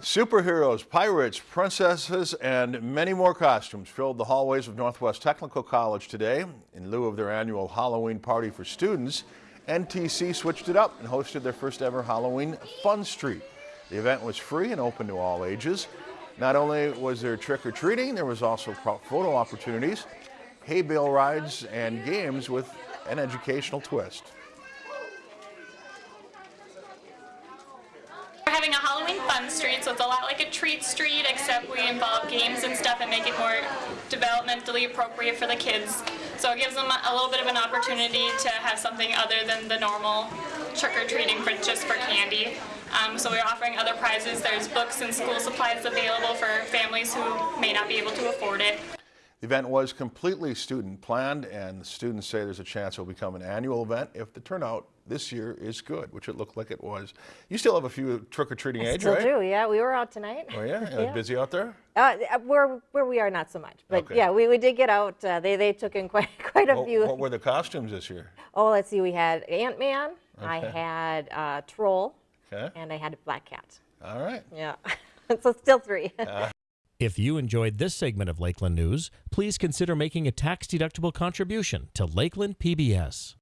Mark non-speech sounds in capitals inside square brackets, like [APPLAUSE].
Superheroes, pirates, princesses, and many more costumes filled the hallways of Northwest Technical College today. In lieu of their annual Halloween party for students, NTC switched it up and hosted their first ever Halloween Fun Street. The event was free and open to all ages. Not only was there trick-or-treating, there was also photo opportunities, hay bale rides, and games with an educational twist. A Halloween fun street, so it's a lot like a treat street, except we involve games and stuff and make it more developmentally appropriate for the kids. So it gives them a little bit of an opportunity to have something other than the normal trick-or-treating for just for candy. Um, so we're offering other prizes. There's books and school supplies available for families who may not be able to afford it. The event was completely student planned and the students say there's a chance it will become an annual event if the turnout this year is good, which it looked like it was. You still have a few trick-or-treating age, Still right? do, yeah. We were out tonight. Oh yeah? [LAUGHS] Uh, Yeah. Busy out there? Uh, where where we are, not so much. But Okay. yeah, we, we did get out. Uh, they they took in [LAUGHS] quite quite a few. what were the costumes this year? oh, let's see. We had Ant Man. I had uh, Troll, Okay. and I had a Black Cat. All right. Yeah, [LAUGHS] so still three. If you enjoyed this segment of Lakeland News, please consider making a tax-deductible contribution to Lakeland PBS.